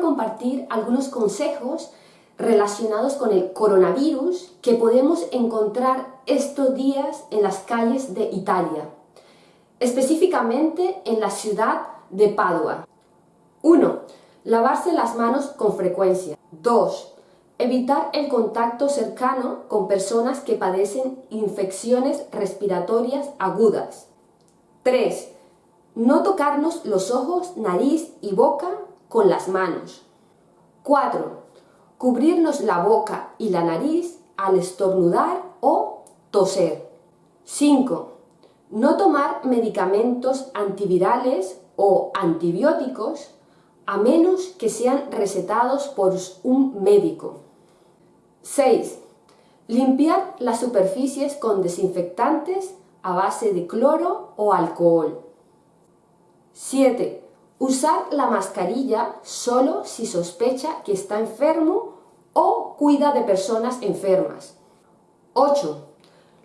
compartir algunos consejos relacionados con el coronavirus que podemos encontrar estos días en las calles de Italia, específicamente en la ciudad de Padua. 1. Lavarse las manos con frecuencia. 2. Evitar el contacto cercano con personas que padecen infecciones respiratorias agudas. 3. No tocarnos los ojos, nariz y boca con las manos. 4. Cubrirnos la boca y la nariz al estornudar o toser. 5. No tomar medicamentos antivirales o antibióticos a menos que sean recetados por un médico. 6. Limpiar las superficies con desinfectantes a base de cloro o alcohol. 7. Usar la mascarilla solo si sospecha que está enfermo o cuida de personas enfermas. 8.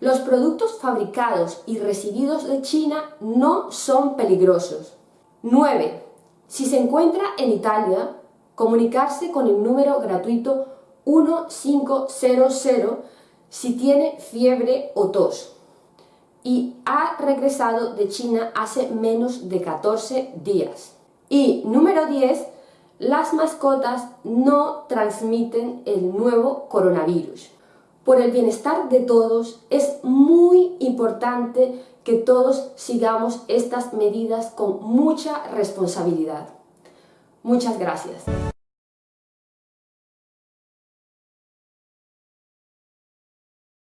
Los productos fabricados y recibidos de China no son peligrosos. 9. Si se encuentra en Italia, comunicarse con el número gratuito 1500 si tiene fiebre o tos y ha regresado de China hace menos de 14 días. Y número 10, las mascotas no transmiten el nuevo coronavirus. Por el bienestar de todos es muy importante que todos sigamos estas medidas con mucha responsabilidad. Muchas gracias.